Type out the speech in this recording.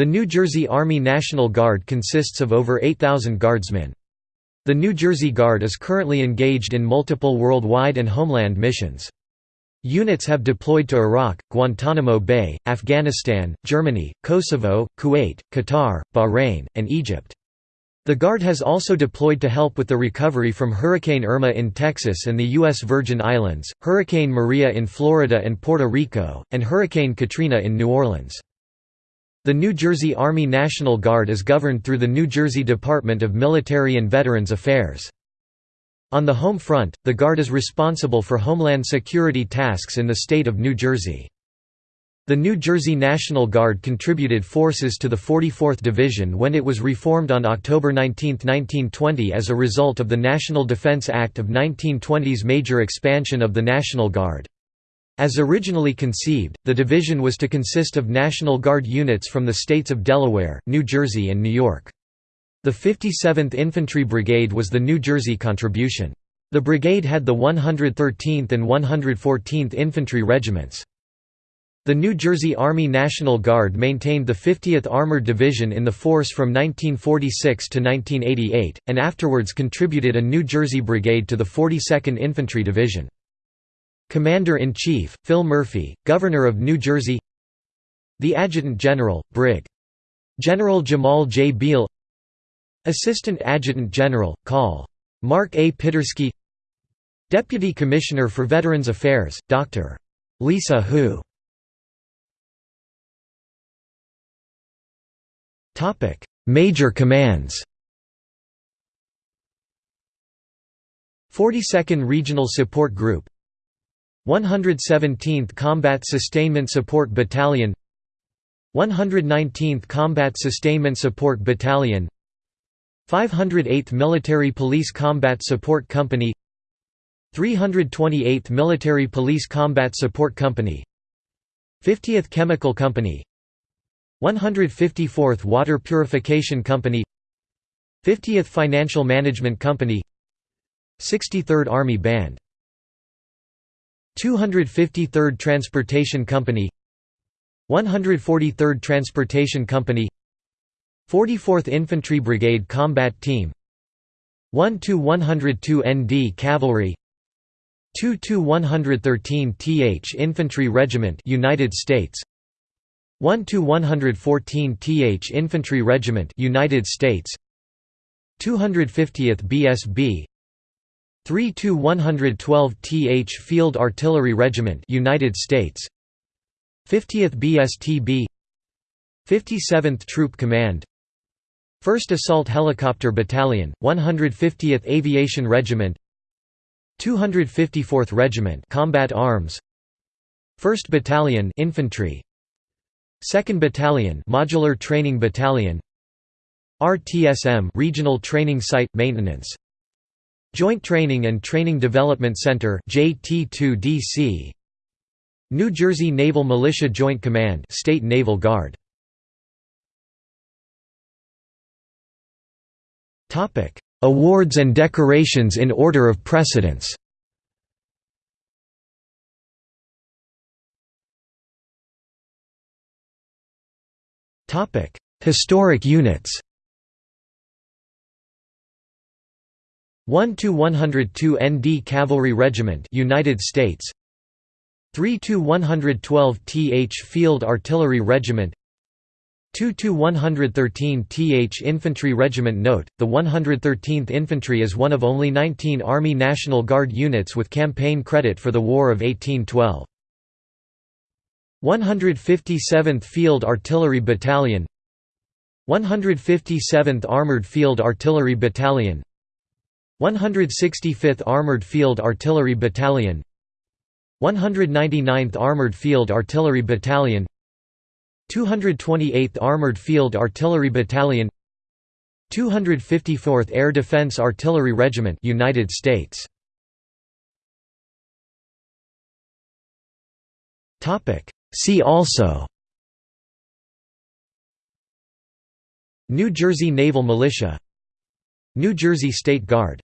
The New Jersey Army National Guard consists of over 8,000 guardsmen. The New Jersey Guard is currently engaged in multiple worldwide and homeland missions. Units have deployed to Iraq, Guantanamo Bay, Afghanistan, Germany, Kosovo, Kuwait, Qatar, Bahrain, and Egypt. The Guard has also deployed to help with the recovery from Hurricane Irma in Texas and the U.S. Virgin Islands, Hurricane Maria in Florida and Puerto Rico, and Hurricane Katrina in New Orleans. The New Jersey Army National Guard is governed through the New Jersey Department of Military and Veterans Affairs. On the home front, the Guard is responsible for homeland security tasks in the state of New Jersey. The New Jersey National Guard contributed forces to the 44th Division when it was reformed on October 19, 1920 as a result of the National Defense Act of 1920's major expansion of the National Guard. As originally conceived, the division was to consist of National Guard units from the states of Delaware, New Jersey and New York. The 57th Infantry Brigade was the New Jersey contribution. The brigade had the 113th and 114th Infantry Regiments. The New Jersey Army National Guard maintained the 50th Armored Division in the force from 1946 to 1988, and afterwards contributed a New Jersey Brigade to the 42nd Infantry Division. Commander-in-Chief, Phil Murphy, Governor of New Jersey The Adjutant General, Brig. General Jemal J. Beale Assistant Adjutant General, Col. Mark A. Piterski Deputy Commissioner for Veterans Affairs, Dr. Lisa Hou Major commands 42nd Regional Support Group 117th Combat Sustainment Support Battalion 119th Combat Sustainment Support Battalion 508th Military Police Combat Support Company 328th Military Police Combat Support Company 50th Chemical Company 154th Water Purification Company 50th Financial Management Company 63rd Army Band 253rd Transportation Company 143rd Transportation Company 44th Infantry Brigade Combat Team 1–102 ND Cavalry 2–113 TH Infantry Regiment United States 1–114 TH Infantry Regiment United States 250th BSB 3 to 112 th Field Artillery Regiment United States. 50th BSTB 57th Troop Command. 1st Assault Helicopter Battalion 150th Aviation Regiment. 254th Regiment Combat Arms. 1st Battalion Infantry. 2nd Battalion Modular Training Battalion. RTSM Regional Training Site Maintenance Joint Training and Training Development Center JT2DC New Jersey Naval Militia Joint Command State Naval Guard. Topic. Awards and decorations in order of precedence. Topic. Historic units 1 to 102 ND Cavalry Regiment United States. 3 to 112 TH Field Artillery Regiment. 2 to 113 TH Infantry Regiment. Note, the 113th Infantry is one of only 19 Army National Guard units with campaign credit for the War of 1812. 157th Field Artillery Battalion. 157th Armored Field Artillery Battalion 165th Armored Field Artillery Battalion 199th Armored Field Artillery Battalion 228th Armored Field Artillery Battalion 254th Air Defense Artillery Regiment United States. Topic. See also New Jersey Naval Militia New Jersey State Guard